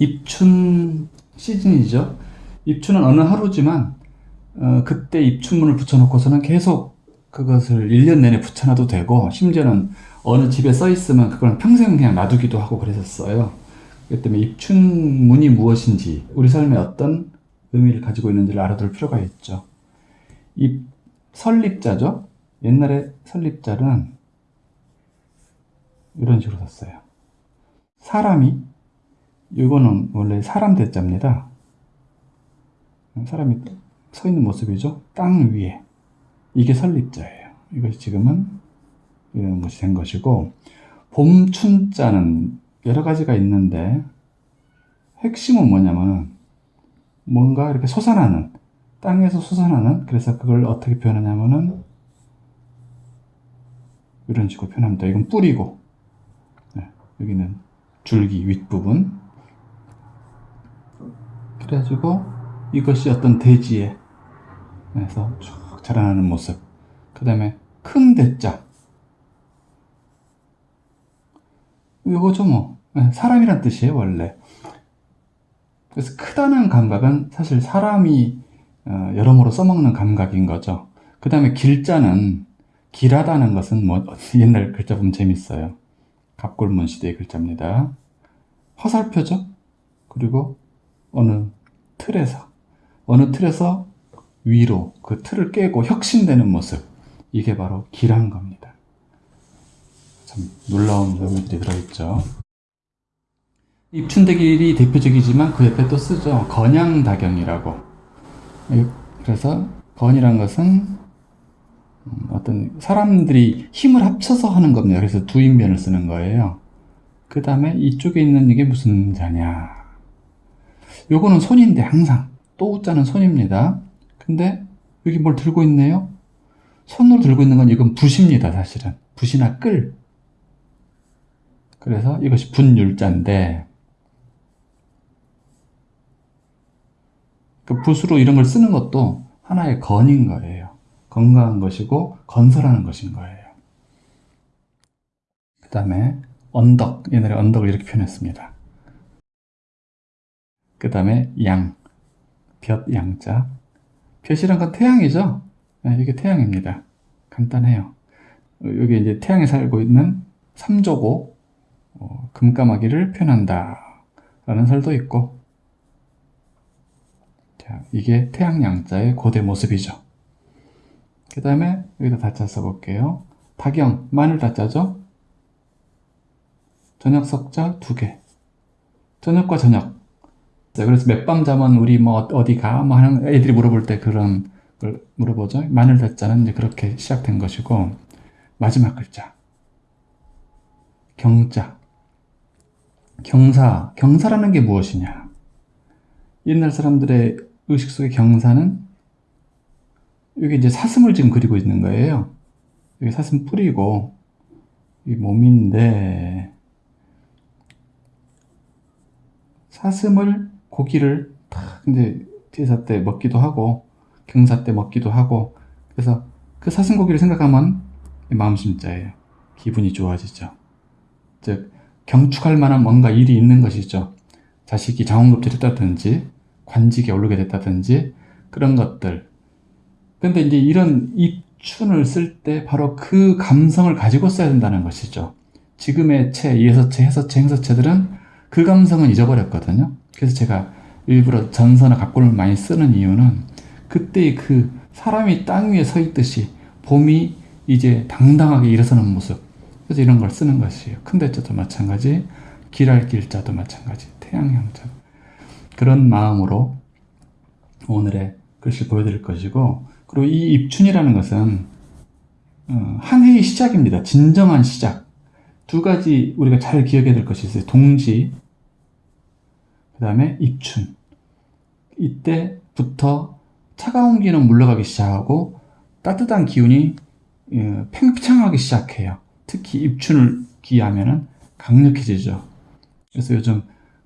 입춘 시즌이죠. 입춘은 어느 하루지만 어, 그때 입춘문을 붙여놓고서는 계속 그것을 1년 내내 붙여놔도 되고 심지어는 어느 집에 써 있으면 그걸 평생 그냥 놔두기도 하고 그랬었어요. 그렇기 때문에 입춘문이 무엇인지 우리 삶에 어떤 의미를 가지고 있는지를 알아둘 필요가 있죠. 이 설립자죠. 옛날에 설립자는 이런 식으로 썼어요. 사람이 이거는 원래 사람 대자입니다. 사람이 서 있는 모습이죠. 땅 위에. 이게 설립자예요. 이것이 지금은 이런 것이 된 것이고 봄춘자는 여러 가지가 있는데 핵심은 뭐냐면 뭔가 이렇게 솟아나는 땅에서 솟아나는 그래서 그걸 어떻게 표현하냐면은 이런 식으로 표현합니다. 이건 뿌리고 네, 여기는 줄기 윗부분 그래가지고 이것이 어떤 대지에 에서 쭉 자라나는 모습. 그 다음에 큰 대자. 이거죠 뭐 네, 사람이란 뜻이에요 원래. 그래서 크다는 감각은 사실 사람이 어, 여러모로 써먹는 감각인 거죠. 그 다음에 길자는 길하다는 것은 뭐 옛날 글자 보면 재밌어요. 갑골문 시대의 글자입니다. 화살표죠? 그리고 어느 틀에서 어느 틀에서 위로 그 틀을 깨고 혁신되는 모습. 이게 바로 길한 겁니다. 참 놀라운 의미들이 들어있죠. 입춘대길이 대표적이지만 그 옆에 또 쓰죠. 건양다경이라고. 그래서 건이란 것은 어떤 사람들이 힘을 합쳐서 하는 겁니다. 그래서 두인변을 쓰는 거예요. 그 다음에 이쪽에 있는 이게 무슨 자냐 요거는 손인데 항상 또 우자는 손입니다. 근데 여기 뭘 들고 있네요? 손으로 들고 있는 건 이건 붓입니다 사실은. 붓이나 끌 그래서 이것이 분율자인데 그 붓으로 이런 걸 쓰는 것도 하나의 건인 거예요. 건강한 것이고 건설하는 것인 거예요. 그 다음에 언덕 옛날에 언덕을 이렇게 표현했습니다 그 다음에 양, 볕 양자. 볕이란 건 태양이죠? 네, 이게 태양입니다. 간단해요. 여기 이제 태양에 살고 있는 삼조고 어, 금까마귀를 표현한다 라는 설도 있고 자, 이게 태양 양자의 고대 모습이죠. 그 다음에 여기다 다자 써볼게요. 다경, 마늘 다자죠? 저녁 석자 두 개. 저녁과 저녁. 그래서 몇 밤 자면 우리 뭐 어디 가? 뭐 하는 애들이 물어볼 때 그런 걸 물어보죠. 마늘 대자는 이제 그렇게 시작된 것이고 마지막 글자 경자 경사 경사라는 게 무엇이냐? 옛날 사람들의 의식 속의 경사는 여기 이제 사슴을 지금 그리고 있는 거예요. 여기 사슴 뿌리고 이 몸인데 사슴을 고기를 탁 이제 제사 때 먹기도 하고 경사 때 먹기도 하고 그래서 그 사슴고기를 생각하면 마음심자예요. 기분이 좋아지죠. 즉 경축할 만한 뭔가 일이 있는 것이죠. 자식이 장원급제됐다든지 관직에 오르게 됐다든지 그런 것들 근데 이제 이런 입춘을 쓸 때 바로 그 감성을 가지고 써야 된다는 것이죠. 지금의 채, 예서채, 해서채, 행서채들은 그 감성은 잊어버렸거든요. 그래서 제가 일부러 전서나 각골을 많이 쓰는 이유는 그때의 그 사람이 땅 위에 서 있듯이 봄이 이제 당당하게 일어서는 모습 그래서 이런 걸 쓰는 것이에요. 큰 대자도 마찬가지 길할 길자도 마찬가지 태양형자 그런 마음으로 오늘의 글씨 보여드릴 것이고 그리고 이 입춘이라는 것은 어, 한 해의 시작입니다. 진정한 시작 두 가지 우리가 잘 기억해야 될 것이 있어요. 동지 그 다음에 입춘. 이때부터 차가운 기운은 물러가기 시작하고 따뜻한 기운이 예, 팽창하기 시작해요. 특히 입춘을 기하면 강력해지죠. 그래서 요즘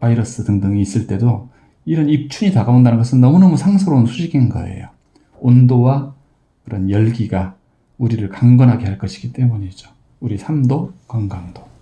바이러스 등등이 있을 때도 이런 입춘이 다가온다는 것은 너무너무 상스러운 수식인 거예요. 온도와 그런 열기가 우리를 강건하게 할 것이기 때문이죠. 우리 삶도 건강도